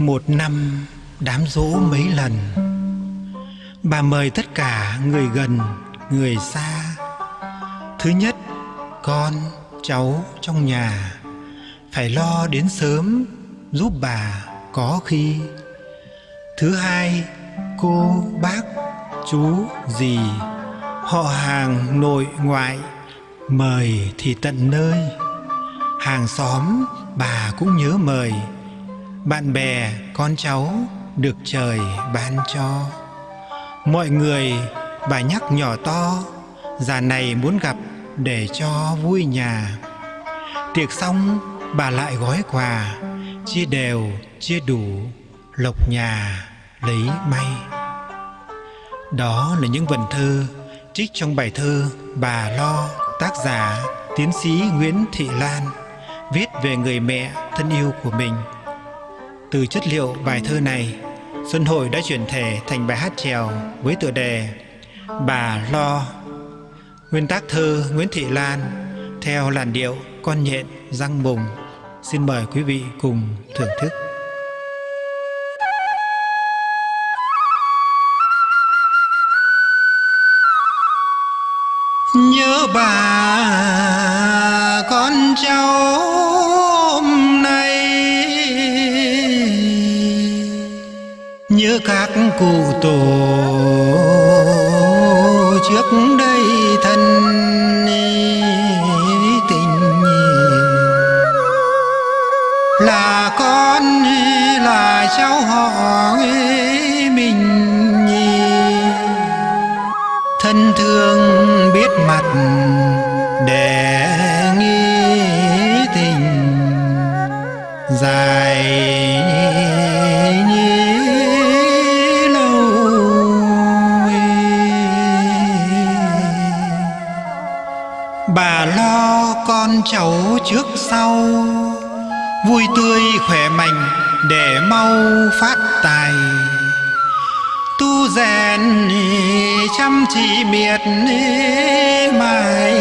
Một năm đám dỗ mấy lần. Bà mời tất cả người gần, người xa. Thứ nhất, con, cháu trong nhà. Phải lo đến sớm giúp bà có khi. Thứ hai, cô, bác, chú, dì. Họ hàng nội ngoại Mời thì tận nơi. Hàng xóm bà cũng nhớ mời. Bạn bè, con cháu được trời ban cho. Mọi người, bà nhắc nhỏ to, Già này muốn gặp để cho vui nhà. Tiệc xong, bà lại gói quà, Chia đều, chia đủ, Lộc nhà, lấy may. Đó là những vần thơ trích trong bài thơ Bà Lo, tác giả, tiến sĩ Nguyễn Thị Lan, viết về người mẹ thân yêu của mình. Từ chất liệu bài thơ này, Xuân Hội đã chuyển thể thành bài hát trèo với tựa đề Bà Lo. Nguyên tác thơ Nguyễn Thị Lan theo làn điệu con nhện răng mùng. Xin mời quý vị cùng thưởng thức. Nhớ bà con cháu Nhớ các cụ tổ trước đây thân tình Là con là cháu họ mình thân thương biết mặt để nghĩ tình dài con cháu trước sau. Vui tươi khỏe mạnh để mau phát tài. Tu rèn chăm chỉ miệt mài.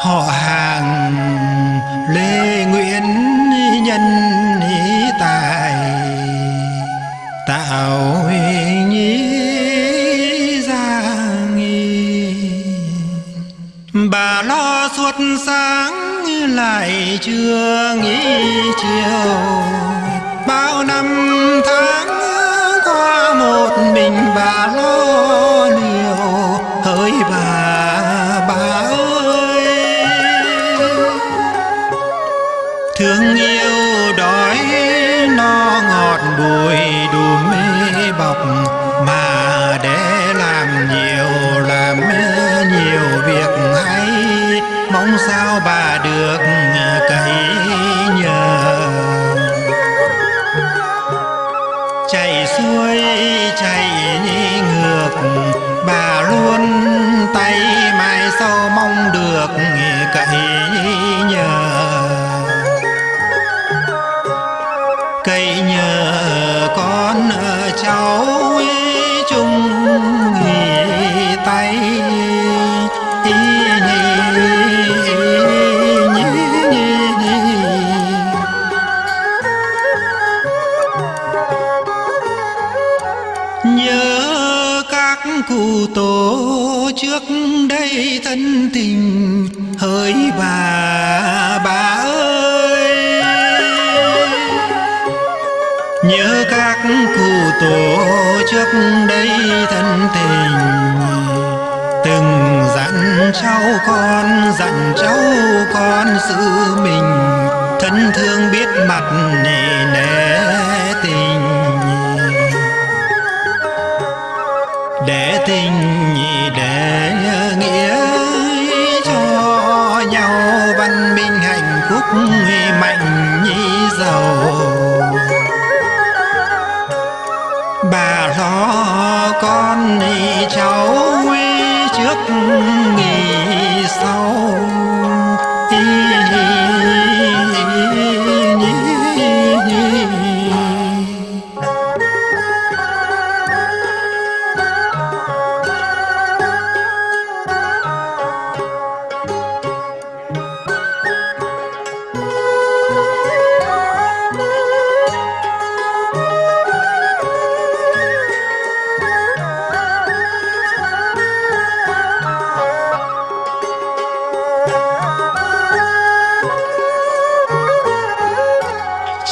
Họ hàng lê chiều bao năm tháng qua một mình bà lo liều hỡi bà bà ơi. Thương yêu đói no ngọt bùi đùm mê cậy nhờ con cháu chung nghỉ tay. Nhớ các cụ tổ trước đây thân tình, hỡi bà nhớ các cụ tổ trước đây thân tình. Từng dặn cháu con, dặn cháu con giữ mình. Thân thương biết mặt nề nề tình. Để tình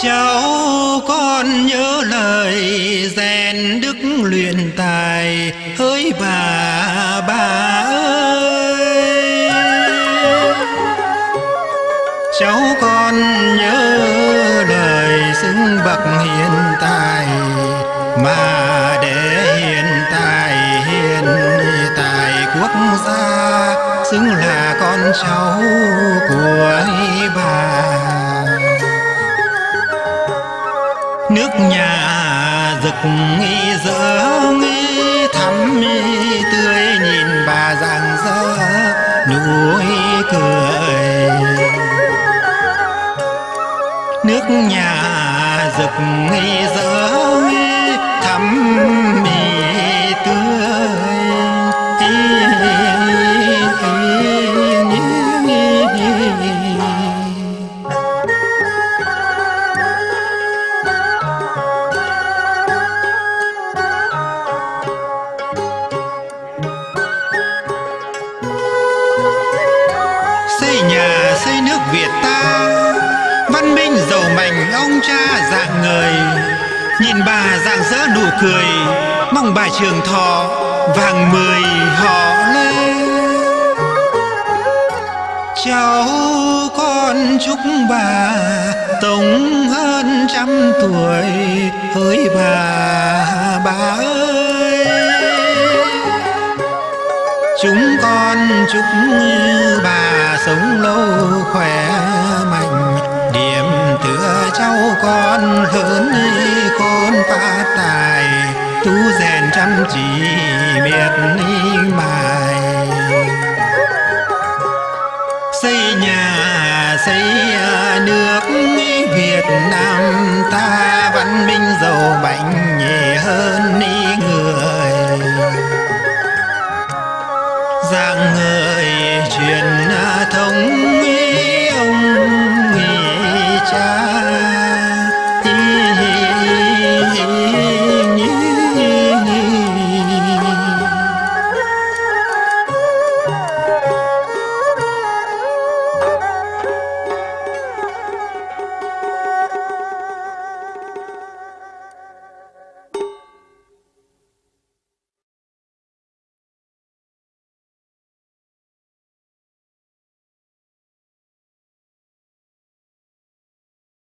cháu con nhớ lời rèn đức luyện tài. Hỡi bà bà ơi. Cháu con nhớ lời xứng bậc hiện tài. Mà để hiện tài hiện tài quốc gia, xứng là con cháu của bà. Nước nhà rực nghi thắm tươi nhìn bà rạng rỡ nụ cười. Nước nhà rực nghi thắm mi người. Nhìn bà dạng dỡ nụ cười, mong bà trường thọ vàng mười họ lên. Cháu con chúc bà tổng hơn trăm tuổi, hỡi bà bà ơi. Chúng con chúc bà sống lâu khỏe mạnh cháu con lớn khôn phát tài tu rèn chăm chỉ miệt mài. Xây nhà, xây à, nước Việt Nam.